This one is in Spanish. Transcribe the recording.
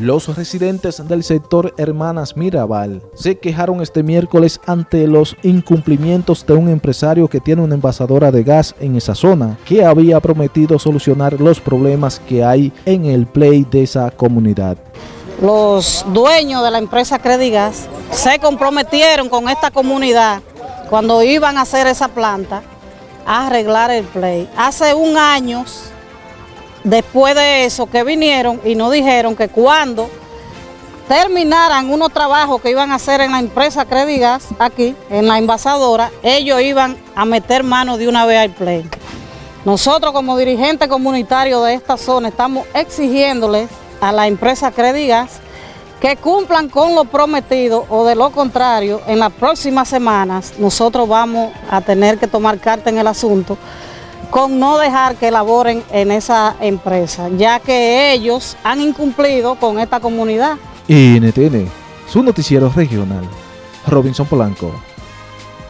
Los residentes del sector Hermanas Mirabal se quejaron este miércoles ante los incumplimientos de un empresario que tiene una envasadora de gas en esa zona, que había prometido solucionar los problemas que hay en el play de esa comunidad. Los dueños de la empresa Credigas se comprometieron con esta comunidad cuando iban a hacer esa planta a arreglar el play. Hace un año después de eso que vinieron y nos dijeron que cuando terminaran unos trabajos que iban a hacer en la empresa Credigas, aquí, en la envasadora, ellos iban a meter mano de una vez al play. Nosotros como dirigentes comunitarios de esta zona estamos exigiéndoles a la empresa Credigas que cumplan con lo prometido o de lo contrario, en las próximas semanas nosotros vamos a tener que tomar carta en el asunto con no dejar que laboren en esa empresa, ya que ellos han incumplido con esta comunidad. NTN, su noticiero regional, Robinson Polanco.